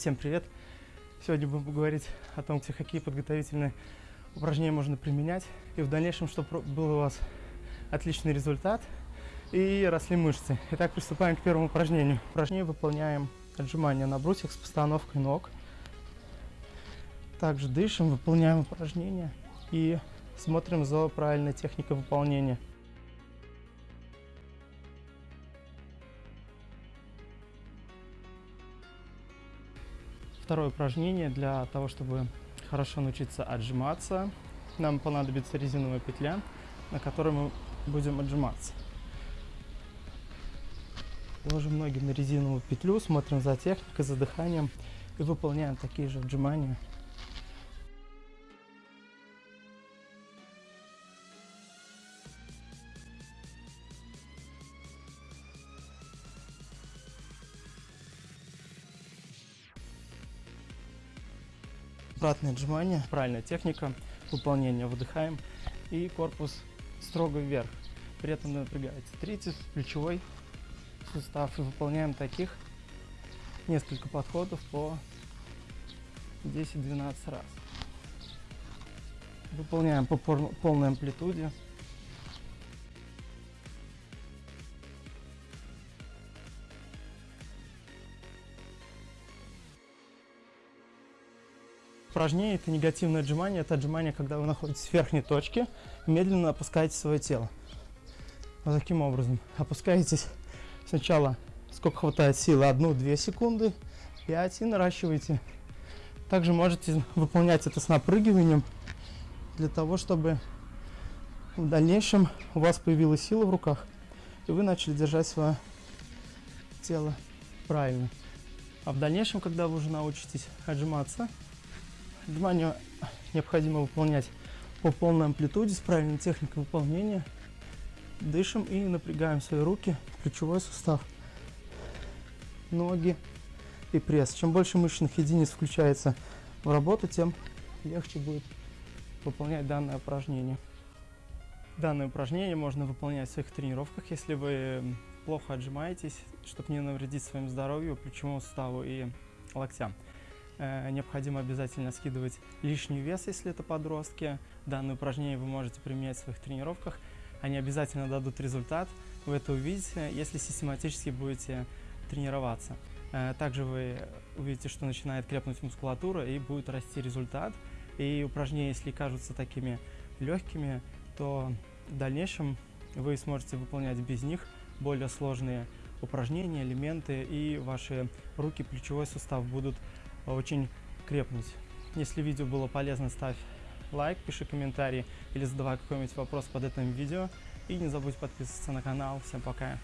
Всем привет! Сегодня будем говорить о том, какие подготовительные упражнения можно применять. И в дальнейшем, чтобы был у вас отличный результат и росли мышцы. Итак, приступаем к первому упражнению. Упражнение выполняем отжимания на брусьях с постановкой ног. Также дышим, выполняем упражнения и смотрим за правильной техникой выполнения. Второе упражнение для того, чтобы хорошо научиться отжиматься. Нам понадобится резиновая петля, на которой мы будем отжиматься. Ложим ноги на резиновую петлю, смотрим за техникой, за дыханием и выполняем такие же отжимания Обратное отжимание, правильная техника выполнения. Выдыхаем и корпус строго вверх. При этом напрягается трицепс, плечевой сустав. И выполняем таких несколько подходов по 10-12 раз. Выполняем по полной амплитуде. Упражнение – это негативное отжимание. Это отжимание, когда вы находитесь в верхней точке, медленно опускаете свое тело. Вот таким образом. Опускаетесь сначала, сколько хватает силы, 1-2 секунды, 5 и наращиваете. Также можете выполнять это с напрыгиванием, для того, чтобы в дальнейшем у вас появилась сила в руках, и вы начали держать свое тело правильно. А в дальнейшем, когда вы уже научитесь отжиматься, Отжимания необходимо выполнять по полной амплитуде с правильной техникой выполнения. Дышим и напрягаем свои руки, плечевой сустав, ноги и пресс. Чем больше мышечных единиц включается в работу, тем легче будет выполнять данное упражнение. Данное упражнение можно выполнять в своих тренировках, если вы плохо отжимаетесь, чтобы не навредить своему здоровью, плечевому суставу и локтям. Э, необходимо обязательно скидывать лишний вес, если это подростки. Данное упражнение вы можете применять в своих тренировках. Они обязательно дадут результат, вы это увидите, если систематически будете тренироваться. Э, также вы увидите, что начинает крепнуть мускулатура и будет расти результат. И упражнения, если кажутся такими легкими, то в дальнейшем вы сможете выполнять без них более сложные упражнения, элементы, и ваши руки, плечевой сустав будут очень крепнуть. Если видео было полезно, ставь лайк, пиши комментарий или задавай какой-нибудь вопрос под этим видео. И не забудь подписываться на канал. Всем пока!